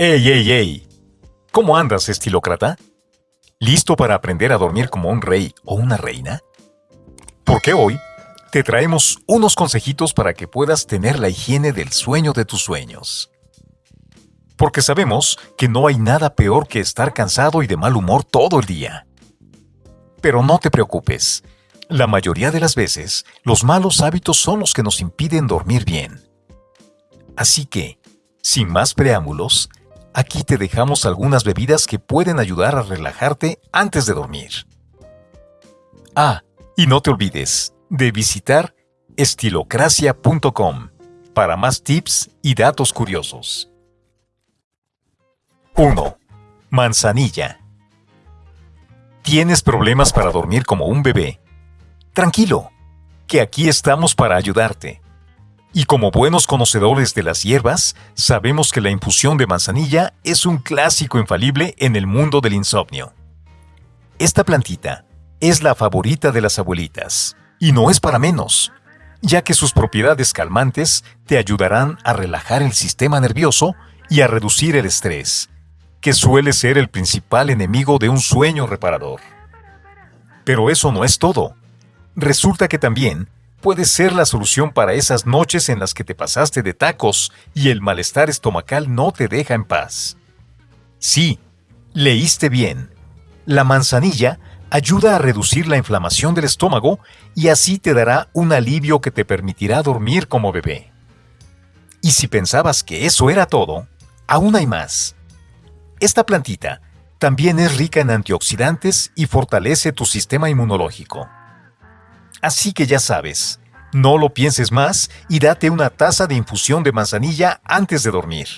¡Ey, ey, ey! ¿Cómo andas, estilócrata? ¿Listo para aprender a dormir como un rey o una reina? Porque hoy te traemos unos consejitos para que puedas tener la higiene del sueño de tus sueños. Porque sabemos que no hay nada peor que estar cansado y de mal humor todo el día. Pero no te preocupes. La mayoría de las veces, los malos hábitos son los que nos impiden dormir bien. Así que, sin más preámbulos, aquí te dejamos algunas bebidas que pueden ayudar a relajarte antes de dormir. Ah, y no te olvides de visitar estilocracia.com para más tips y datos curiosos. 1. Manzanilla. ¿Tienes problemas para dormir como un bebé? Tranquilo, que aquí estamos para ayudarte. Y como buenos conocedores de las hierbas, sabemos que la infusión de manzanilla es un clásico infalible en el mundo del insomnio. Esta plantita es la favorita de las abuelitas, y no es para menos, ya que sus propiedades calmantes te ayudarán a relajar el sistema nervioso y a reducir el estrés, que suele ser el principal enemigo de un sueño reparador. Pero eso no es todo. Resulta que también puede ser la solución para esas noches en las que te pasaste de tacos y el malestar estomacal no te deja en paz. Sí, leíste bien. La manzanilla ayuda a reducir la inflamación del estómago y así te dará un alivio que te permitirá dormir como bebé. Y si pensabas que eso era todo, aún hay más. Esta plantita también es rica en antioxidantes y fortalece tu sistema inmunológico. Así que ya sabes, no lo pienses más y date una taza de infusión de manzanilla antes de dormir.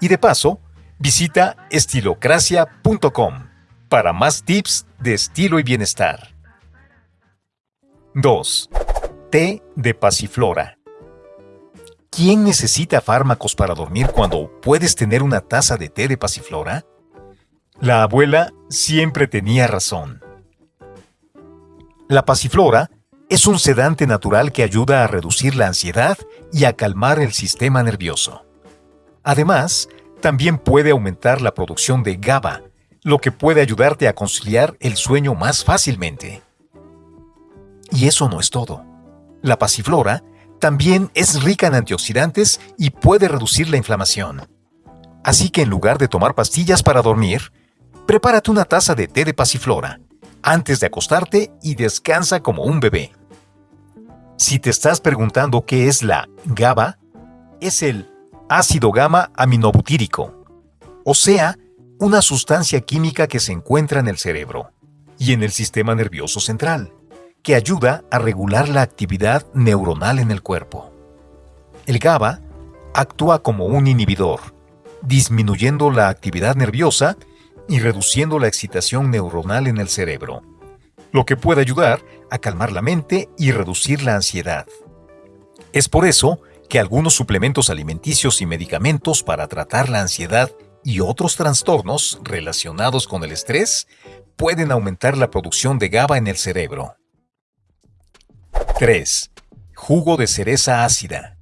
Y de paso, visita estilocracia.com para más tips de estilo y bienestar. 2. Té de pasiflora. ¿Quién necesita fármacos para dormir cuando puedes tener una taza de té de pasiflora? La abuela siempre tenía razón. La pasiflora es un sedante natural que ayuda a reducir la ansiedad y a calmar el sistema nervioso. Además, también puede aumentar la producción de GABA, lo que puede ayudarte a conciliar el sueño más fácilmente. Y eso no es todo. La pasiflora también es rica en antioxidantes y puede reducir la inflamación. Así que en lugar de tomar pastillas para dormir, prepárate una taza de té de pasiflora antes de acostarte y descansa como un bebé. Si te estás preguntando qué es la GABA, es el ácido gamma aminobutírico, o sea, una sustancia química que se encuentra en el cerebro y en el sistema nervioso central que ayuda a regular la actividad neuronal en el cuerpo. El GABA actúa como un inhibidor, disminuyendo la actividad nerviosa y reduciendo la excitación neuronal en el cerebro, lo que puede ayudar a calmar la mente y reducir la ansiedad. Es por eso que algunos suplementos alimenticios y medicamentos para tratar la ansiedad y otros trastornos relacionados con el estrés pueden aumentar la producción de GABA en el cerebro. 3. Jugo de cereza ácida.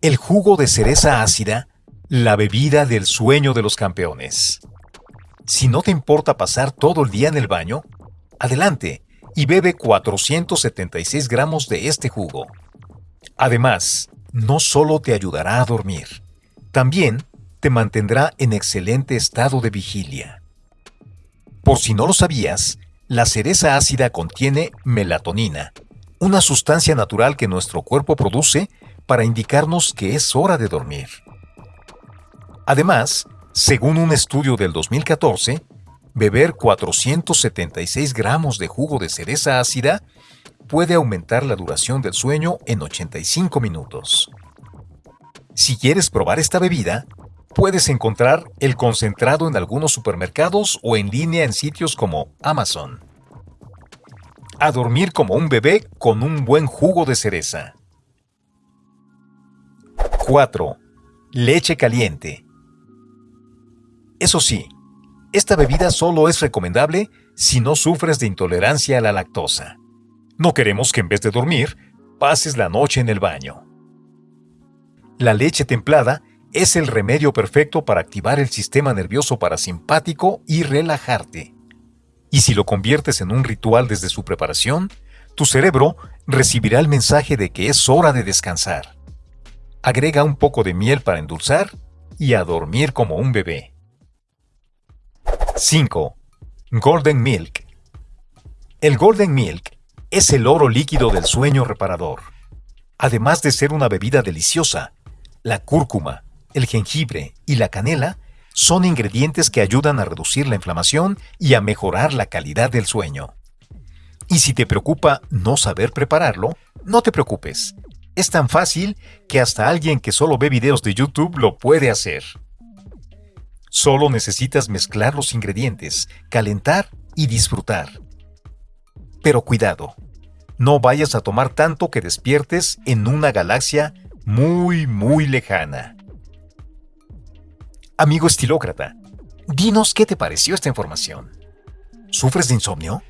El jugo de cereza ácida, la bebida del sueño de los campeones. Si no te importa pasar todo el día en el baño, adelante y bebe 476 gramos de este jugo. Además, no solo te ayudará a dormir, también te mantendrá en excelente estado de vigilia. Por si no lo sabías, la cereza ácida contiene melatonina, una sustancia natural que nuestro cuerpo produce para indicarnos que es hora de dormir. Además, según un estudio del 2014, beber 476 gramos de jugo de cereza ácida puede aumentar la duración del sueño en 85 minutos. Si quieres probar esta bebida, puedes encontrar el concentrado en algunos supermercados o en línea en sitios como Amazon. A dormir como un bebé con un buen jugo de cereza. 4. Leche caliente. Eso sí, esta bebida solo es recomendable si no sufres de intolerancia a la lactosa. No queremos que en vez de dormir, pases la noche en el baño. La leche templada es el remedio perfecto para activar el sistema nervioso parasimpático y relajarte. Y si lo conviertes en un ritual desde su preparación, tu cerebro recibirá el mensaje de que es hora de descansar. Agrega un poco de miel para endulzar y a dormir como un bebé. 5. Golden Milk. El Golden Milk es el oro líquido del sueño reparador. Además de ser una bebida deliciosa, la cúrcuma, el jengibre y la canela son ingredientes que ayudan a reducir la inflamación y a mejorar la calidad del sueño. Y si te preocupa no saber prepararlo, no te preocupes. Es tan fácil que hasta alguien que solo ve videos de YouTube lo puede hacer. Solo necesitas mezclar los ingredientes, calentar y disfrutar. Pero cuidado, no vayas a tomar tanto que despiertes en una galaxia muy, muy lejana. Amigo estilócrata, dinos qué te pareció esta información. ¿Sufres de insomnio?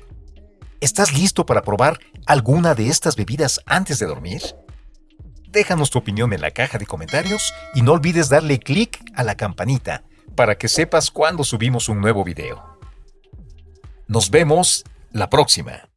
¿Estás listo para probar alguna de estas bebidas antes de dormir? Déjanos tu opinión en la caja de comentarios y no olvides darle clic a la campanita para que sepas cuando subimos un nuevo video. Nos vemos la próxima.